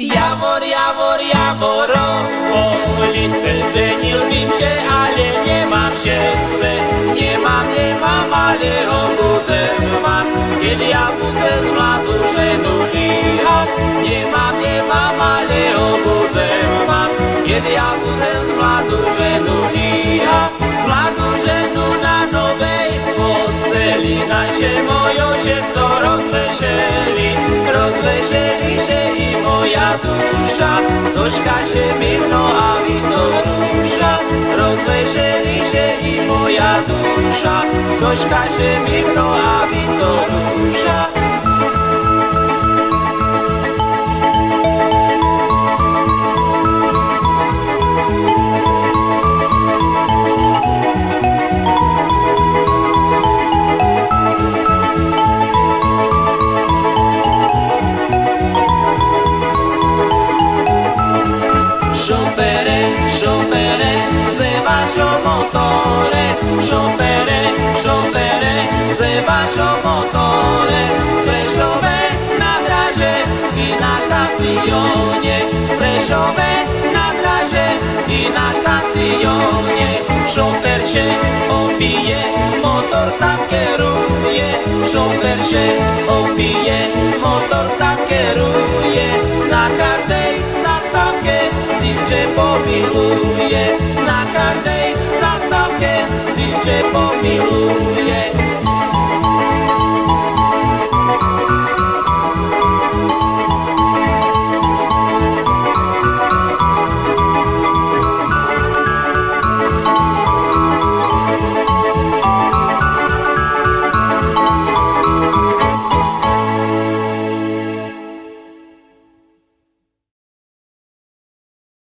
Jawor, jawor, jaworo, o lisce żeniłbym się, ale nie mam serce. Nie mam, nie mam, ale obudzę mat. Kiedy ja budzę z mladu żenu lihat. Nie mam, nie mam, ale obudzę mat. Kiedy ja budzę z mladu żenu lihat. Mladu żenu na nowej posteli, na się moją serce rozweseli. Rozweseli moja dusza, cośka się migno, a widzą rusza. Rozweseli się i moja dusza, cośka się migno, a widzą rusza. motore, sciopere, sciopere, ze vašo motore, Prešove na draže i na štacione, Prešove na draže i na štacione, šofer še opije, motor sam kieruje, šofer še Cię pomiluje, na każdej zastawce Ci pomiluje.